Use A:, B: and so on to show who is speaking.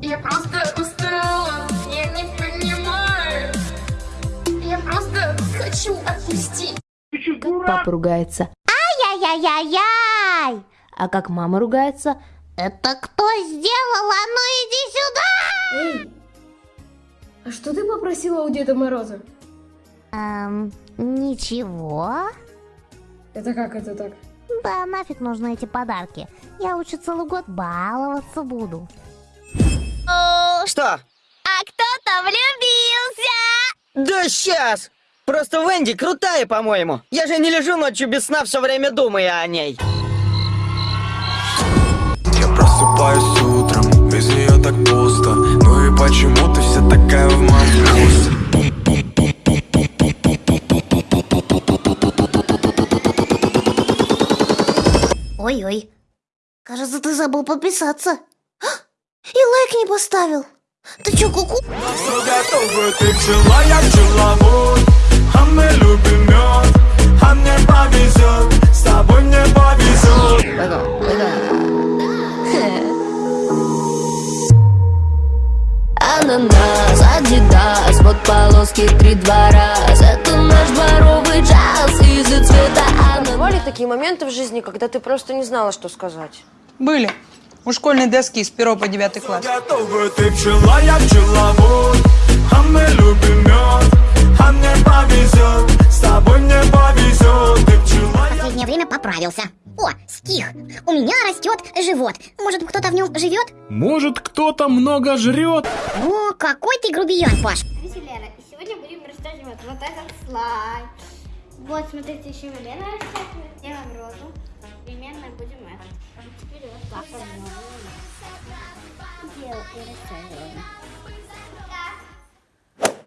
A: Я просто устала, я не понимаю. Я просто хочу отпустить.
B: Как папа ругается.
C: Ай-яй-яй-яй!
B: А как мама ругается?
C: Это кто сделал? А ну иди сюда!
D: Эй, а что ты попросила у Деда Мороза?
C: Эм, ничего.
D: Это как это так?
C: Да нафиг нужны эти подарки. Я лучше целый год баловаться буду.
E: Что?
C: А кто-то влюбился!
E: Да сейчас! Просто Венди крутая, по-моему. Я же не лежу ночью без сна, все время думая о ней.
F: Я просыпаюсь утром, без нее так пусто Ну и почему ты вся такая в вкусе?
C: Ой-ой. Кажется, ты забыл подписаться. А, И лайк не поставил. Ты чё, куку?
F: Все готовы, ты пчела, я пчеловод А мы любим мед, а мне повезет С тобой мне повезет.
G: Ананас, адидас, вот полоски три-два раз Это наш дворовый джаз из-за цвета ананас
H: Бывали такие моменты в жизни, когда ты просто не знала, что сказать.
I: Были. У школьной доски с 1 по 9 класс.
F: Готовы, ты пчела, я пчеловод А мы любим мед, а мне повезет С тобой мне повезет, ты пчела, я
C: последнее время поправился. О, стих. У меня растет живот. Может, кто-то в нем живет?
J: Может, кто-то много жрет?
C: О, какой ты грубиян, Паш.
A: Здравствуйте, Лера. И сегодня будем растягивать вот этот слайд. Вот, смотрите, еще Лена растягивает. Делаем розу. Примерно будем это. Теперь вот так. Делаем и растягиваем.